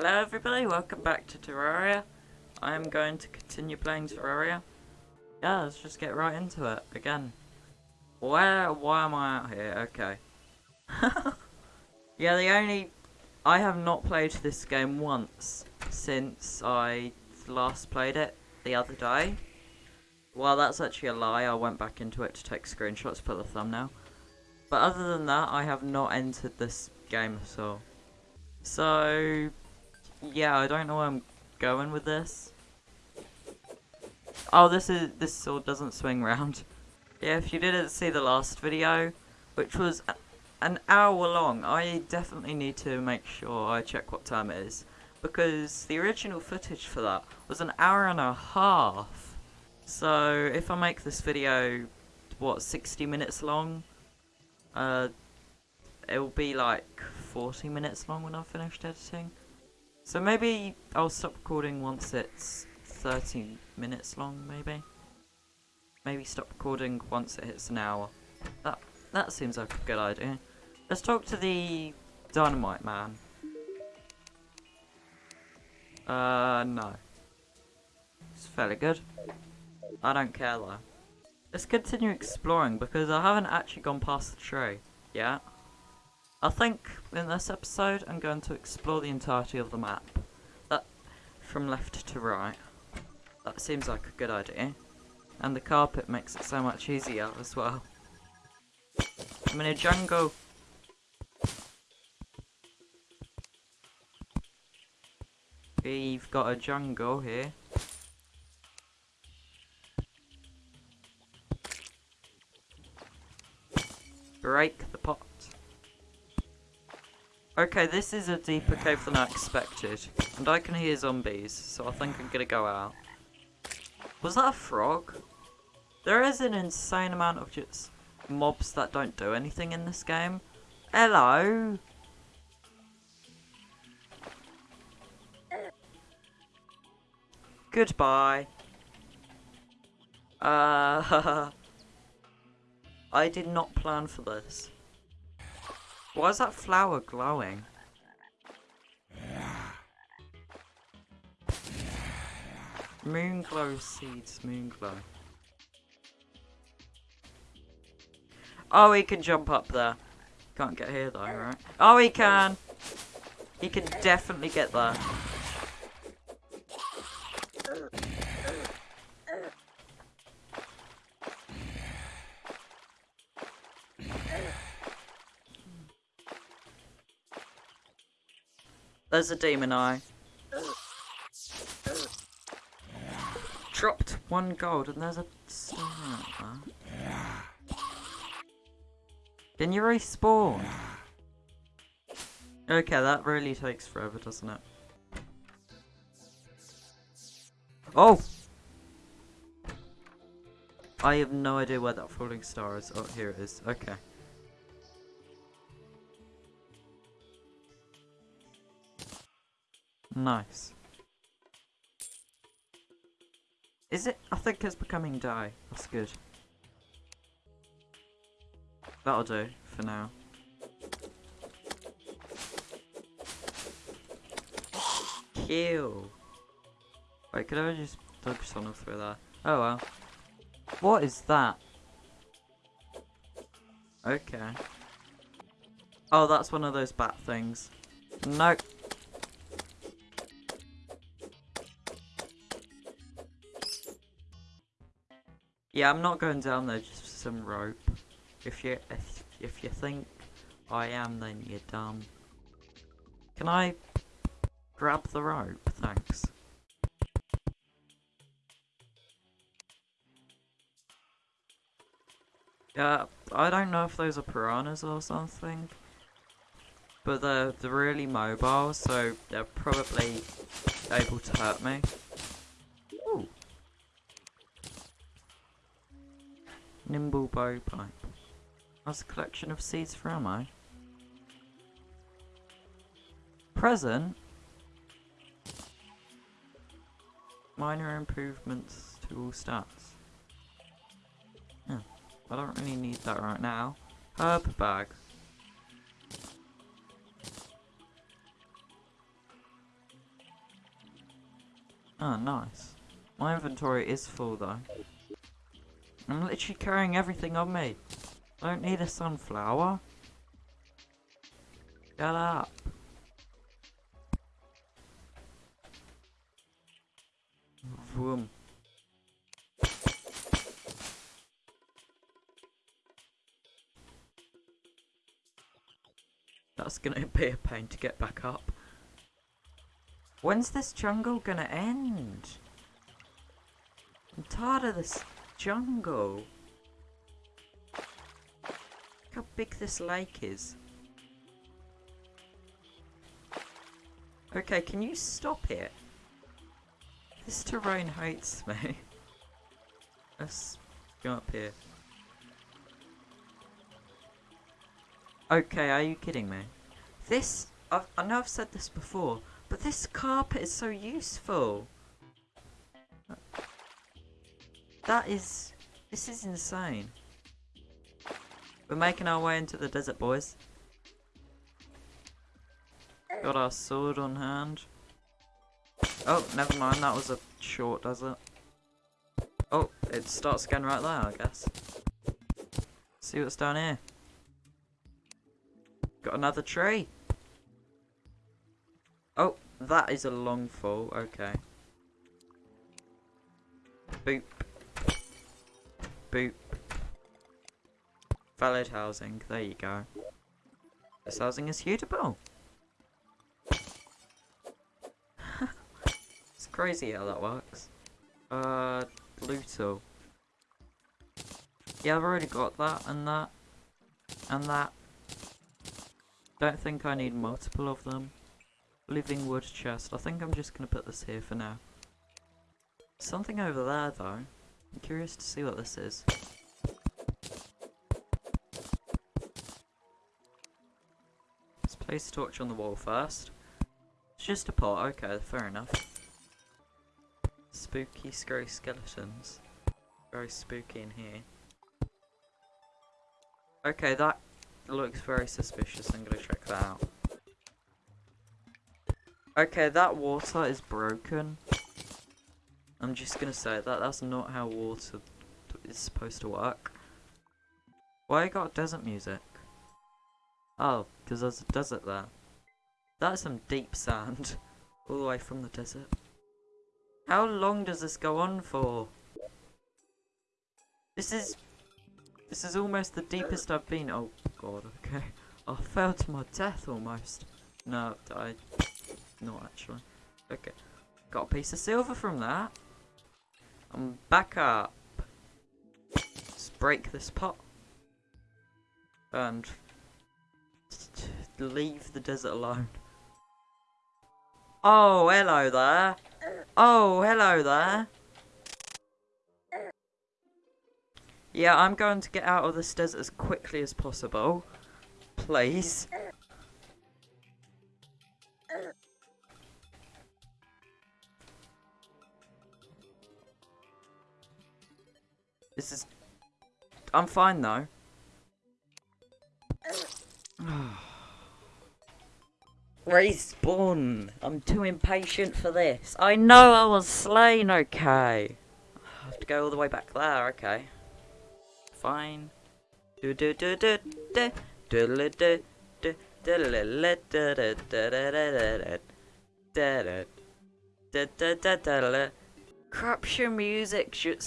Hello everybody, welcome back to Terraria. I am going to continue playing Terraria. Yeah, let's just get right into it again. Where, why am I out here? Okay. yeah, the only... I have not played this game once since I last played it the other day. Well, that's actually a lie. I went back into it to take screenshots for the thumbnail. But other than that, I have not entered this game at all. So, yeah, I don't know where I'm going with this. Oh, this is this sword doesn't swing round. Yeah, if you didn't see the last video, which was an hour long, I definitely need to make sure I check what time it is. Because the original footage for that was an hour and a half. So, if I make this video, what, 60 minutes long? Uh, it will be like 40 minutes long when I've finished editing. So maybe I'll stop recording once it's 30 minutes long, maybe? Maybe stop recording once it hits an hour. That, that seems like a good idea. Let's talk to the Dynamite Man. Uh, no. It's fairly good. I don't care though. Let's continue exploring because I haven't actually gone past the tree yet. I think in this episode I'm going to explore the entirety of the map. That from left to right. That seems like a good idea. And the carpet makes it so much easier as well. I'm in a jungle. We've got a jungle here. Break the pot. Okay, this is a deeper cave than I expected. And I can hear zombies, so I think I'm gonna go out. Was that a frog? There is an insane amount of just mobs that don't do anything in this game. Hello! Goodbye. Uh, I did not plan for this. Why is that flower glowing? Moon glow seeds, moon glow. Oh, he can jump up there. Can't get here though, right? Oh, he can! He can definitely get there. There's a demon eye. Dropped one gold and there's a star. Can you respawn? Okay, that really takes forever, doesn't it? Oh! I have no idea where that falling star is. Oh, here it is. Okay. Nice. Is it? I think it's becoming die. That's good. That'll do for now. Kill. Wait, could I just dodge someone through there? Oh well. What is that? Okay. Oh, that's one of those bat things. Nope. Yeah, I'm not going down there just for some rope. If you if, if you think I am, then you're dumb. Can I grab the rope? Thanks. Yeah, I don't know if those are piranhas or something. But they're, they're really mobile, so they're probably able to hurt me. Nimble Blowpipe. That's a collection of seeds for ammo. Present. Minor improvements to all stats. Yeah, I don't really need that right now. Herb bag. Oh, nice. My inventory is full though. I'm literally carrying everything on me. I don't need a sunflower. Shut up. Vroom. That's gonna be a pain to get back up. When's this jungle gonna end? I'm tired of this jungle. Look how big this lake is. Okay, can you stop it? This terrain hates me. Let's go up here. Okay, are you kidding me? This, I've, I know I've said this before, but this carpet is so useful. That is, this is insane. We're making our way into the desert, boys. Got our sword on hand. Oh, never mind, that was a short desert. Oh, it starts again right there, I guess. See what's down here. Got another tree. Oh, that is a long fall. Okay. Boop. Boop. Valid housing. There you go. This housing is suitable. it's crazy how that works. Uh, Pluto. Yeah, I've already got that and that. And that. Don't think I need multiple of them. Living wood chest. I think I'm just going to put this here for now. Something over there though. I'm curious to see what this is. Let's place a torch on the wall first. It's just a pot, okay, fair enough. Spooky, scary skeletons. Very spooky in here. Okay, that looks very suspicious. I'm gonna check that out. Okay, that water is broken. I'm just gonna say that that's not how water is supposed to work. Why you got desert music? Oh, because there's a desert there. That's some deep sand. All the way from the desert. How long does this go on for? This is... This is almost the deepest I've been. Oh god, okay. I fell to my death almost. No, I... Not actually. Okay. Got a piece of silver from that. I'm back up. Let's break this pot. And... Leave the desert alone. Oh, hello there. Oh, hello there. Yeah, I'm going to get out of this desert as quickly as possible. Please. I'm fine though. Respawn! I'm too impatient for this. I know I was slain, okay. I have to go all the way back there, okay. Fine. Do do do do do do do do Crapshow music should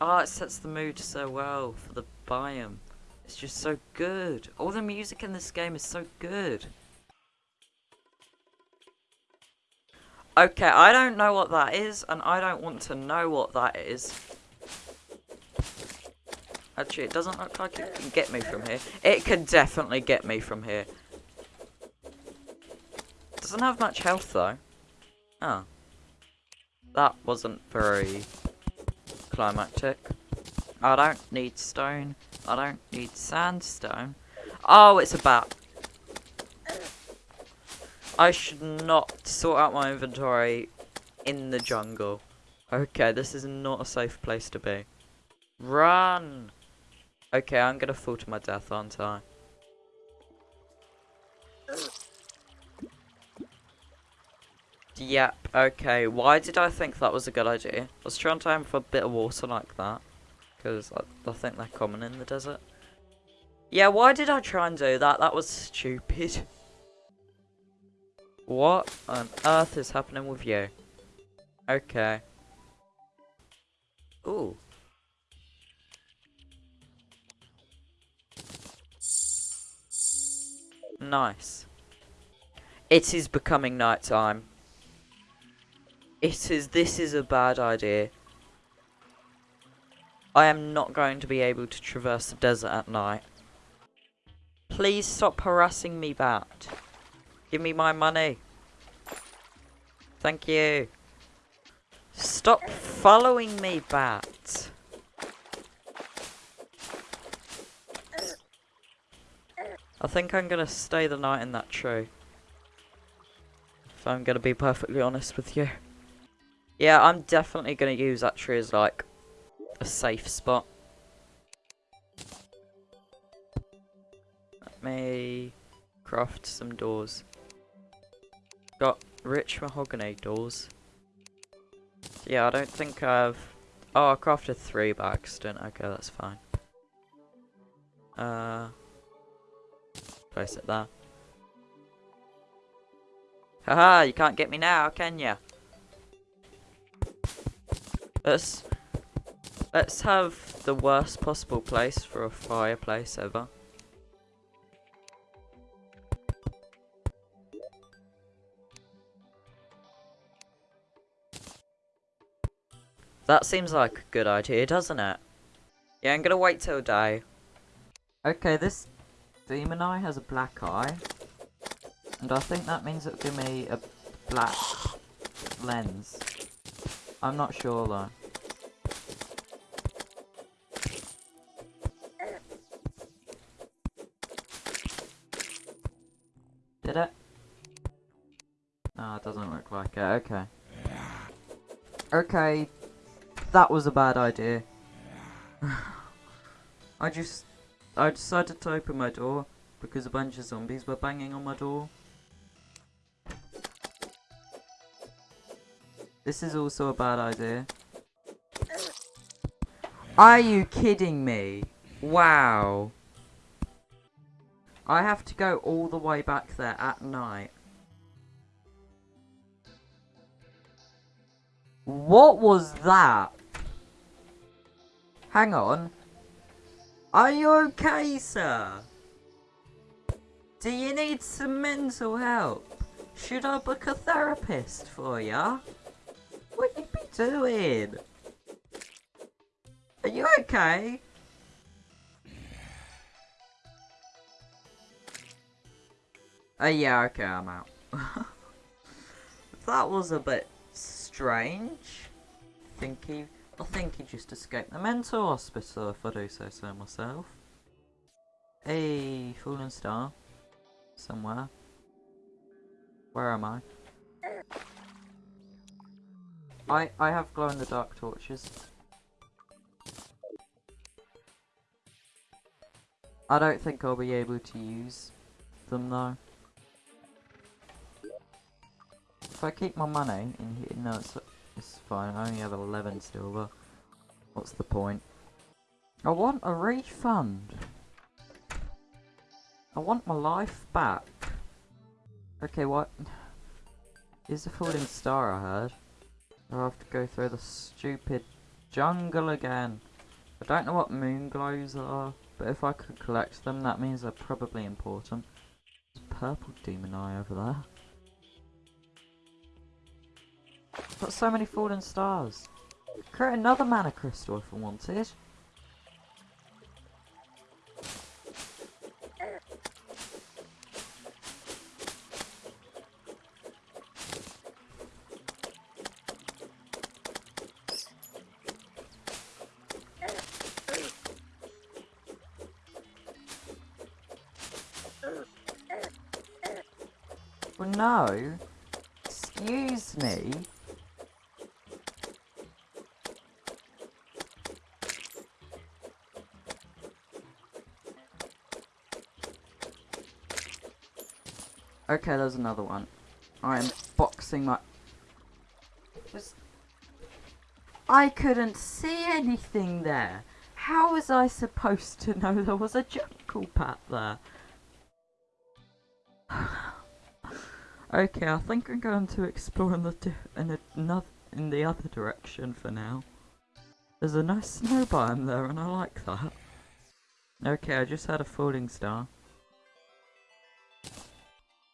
oh it sets the mood so well for the biome. It's just so good. All the music in this game is so good. Okay, I don't know what that is, and I don't want to know what that is. Actually, it doesn't look like it can get me from here. It can definitely get me from here. Doesn't have much health, though. Oh. That wasn't very climactic. I don't need stone. I don't need sandstone. Oh, it's a bat. I should not sort out my inventory in the jungle. Okay, this is not a safe place to be. Run! Okay, I'm gonna fall to my death, aren't I? Yep, okay. Why did I think that was a good idea? Was trying to aim for a bit of water like that. Because I, I think they're common in the desert. Yeah, why did I try and do that? That was stupid. What on earth is happening with you? Okay. Ooh. Nice. It is becoming night time. It is, this is a bad idea. I am not going to be able to traverse the desert at night. Please stop harassing me, Bat. Give me my money. Thank you. Stop following me, Bat. I think I'm gonna stay the night in that tree. If I'm gonna be perfectly honest with you. Yeah, I'm definitely gonna use that tree as like a safe spot. Let me craft some doors. Got rich mahogany doors. Yeah, I don't think I've... Oh, I crafted three by accident. Okay, that's fine. Uh, place it there. Haha, you can't get me now, can ya? Let's let's have the worst possible place for a fireplace ever. That seems like a good idea, doesn't it? Yeah, I'm gonna wait till day. Okay, this demon eye has a black eye. And I think that means it'll give me a black lens. I'm not sure though. It. Okay. Okay, that was a bad idea. I just... I decided to open my door because a bunch of zombies were banging on my door. This is also a bad idea. Are you kidding me? Wow. I have to go all the way back there at night. What was that? Hang on. Are you okay, sir? Do you need some mental help? Should I book a therapist for ya? What you be doing? Are you okay? Oh yeah, okay, I'm out. that was a bit strange. Think he I think he just escaped the mental hospital, if I do say so myself. A fallen star. Somewhere. Where am I? I, I have glow-in-the-dark torches. I don't think I'll be able to use them though. If I keep my money in here, no, it's it's fine, I only have 11 silver. What's the point? I want a refund! I want my life back. Okay, what? Is a falling star I heard. I have to go through the stupid jungle again. I don't know what moon glows are, but if I could collect them, that means they're probably important. There's a purple demon eye over there. Got so many fallen stars. Create another mana crystal if I wanted. No. Excuse me. Okay, there's another one. I am boxing my. I couldn't see anything there. How was I supposed to know there was a jungle bat there? okay, I think I'm going to explore in the in, another in the other direction for now. There's a nice snow biome there, and I like that. Okay, I just had a falling star.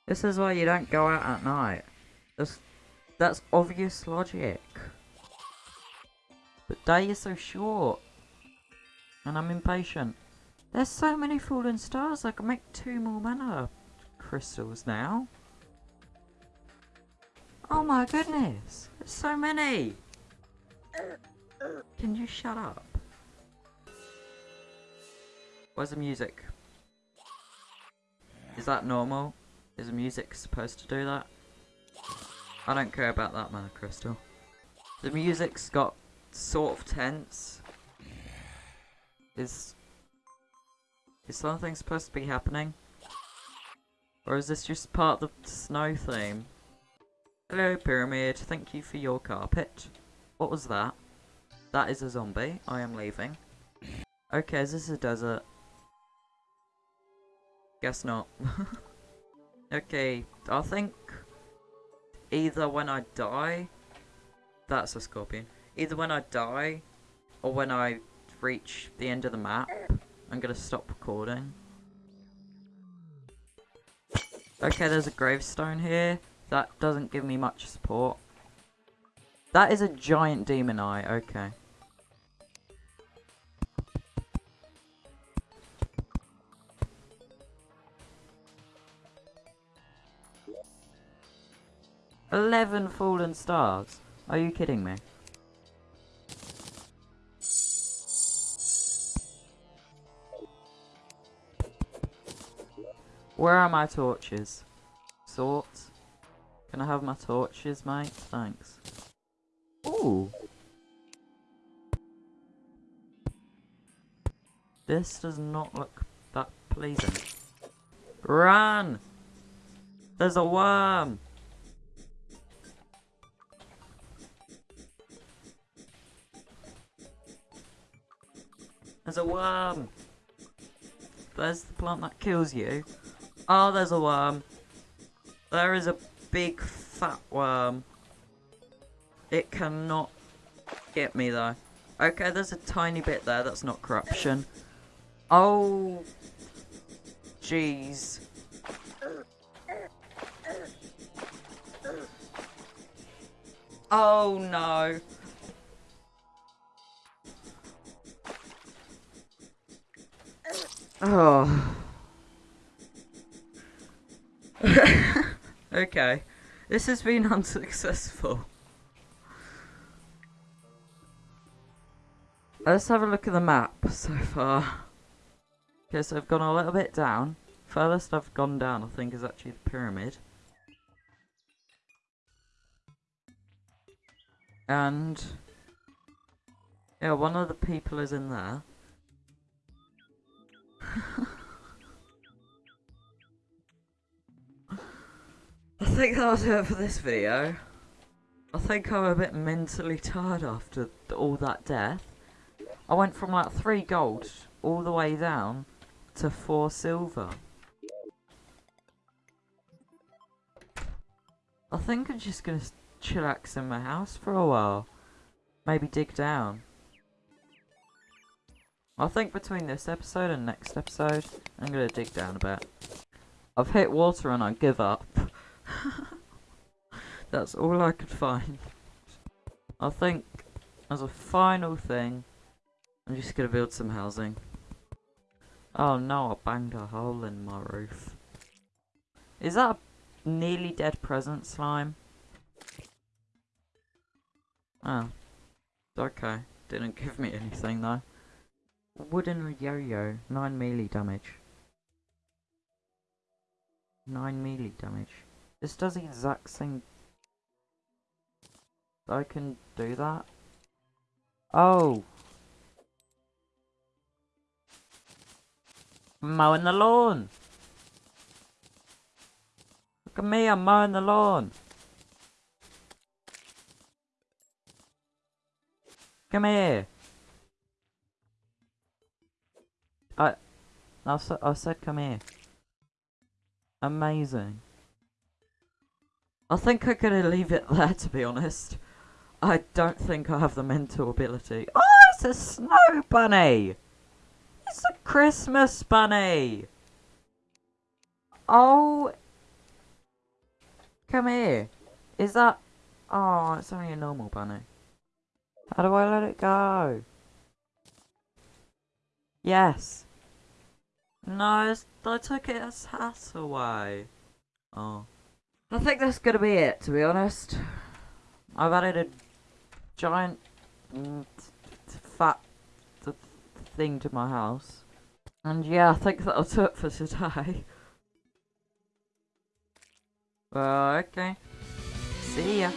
This is why you don't go out at night. That's, that's obvious logic. But day is so short. And I'm impatient. There's so many fallen stars, I can make two more mana crystals now. Oh my goodness! There's so many! Can you shut up? Where's the music? Is that normal? Is music supposed to do that? I don't care about that mana crystal. The music's got sort of tense. Is is something supposed to be happening? Or is this just part of the snow theme? Hello pyramid, thank you for your carpet. What was that? That is a zombie, I am leaving. Okay, is this a desert? Guess not. okay, I think either when I die, that's a scorpion. Either when I die, or when I reach the end of the map, I'm gonna stop recording. Okay, there's a gravestone here. That doesn't give me much support. That is a giant demon eye, okay. Eleven fallen stars? Are you kidding me? Where are my torches? Sort. Can I have my torches, mate? Thanks. Ooh. This does not look that pleasing. Run! There's a worm! There's a worm! There's the plant that kills you. Oh, there's a worm. There is a big fat worm. It cannot get me though. Okay, there's a tiny bit there. That's not corruption. Oh. Jeez. Oh no. Oh. okay. This has been unsuccessful. Let's have a look at the map so far. Okay, so I've gone a little bit down. Furthest I've gone down, I think, is actually the pyramid. And... Yeah, one of the people is in there. I think that'll do it for this video. I think I'm a bit mentally tired after all that death. I went from like 3 gold all the way down to 4 silver. I think I'm just gonna chillax in my house for a while. Maybe dig down. I think between this episode and next episode, I'm gonna dig down a bit. I've hit water and I give up. That's all I could find. I think, as a final thing, I'm just gonna build some housing. Oh no, I banged a hole in my roof. Is that a nearly dead present slime? Oh. Okay. Didn't give me anything though. Wooden yo-yo. 9 melee damage. 9 melee damage. This does the exact same... I can do that? Oh! Mowing the lawn! Look at me, I'm mowing the lawn! Come here. I said, I said come here. Amazing. I think I'm gonna leave it there to be honest. I don't think I have the mental ability. Oh, it's a snow bunny! It's a Christmas bunny! Oh! Come here. Is that... Oh, it's only a normal bunny. How do I let it go? Yes. No, I took its hat away. Oh. I think that's gonna be it, to be honest. I've added a giant fat thing to my house. And yeah, I think that'll do it for today. Well, okay. See ya.